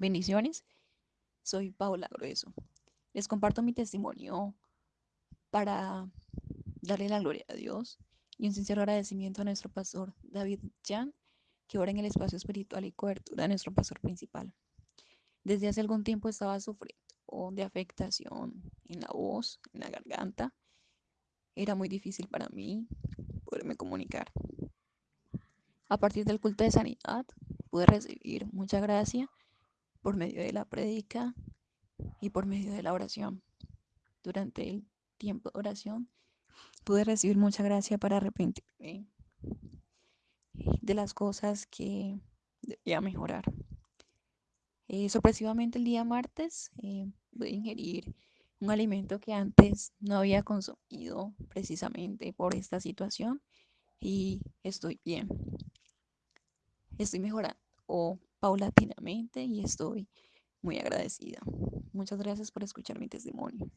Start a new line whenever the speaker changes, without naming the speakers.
Bendiciones, soy Paula Grueso. Les comparto mi testimonio para darle la gloria a Dios y un sincero agradecimiento a nuestro pastor David Jan, que ora en el espacio espiritual y cobertura de nuestro pastor principal. Desde hace algún tiempo estaba sufriendo de afectación en la voz, en la garganta. Era muy difícil para mí poderme comunicar. A partir del culto de sanidad pude recibir mucha gracia por medio de la prédica y por medio de la oración. Durante el tiempo de oración pude recibir mucha gracia para arrepentirme de las cosas que debía mejorar. Eh, sorpresivamente el día martes eh, pude ingerir un alimento que antes no había consumido precisamente por esta situación y estoy bien. Estoy mejorando paulatinamente y estoy muy agradecida. Muchas gracias por escuchar mi testimonio.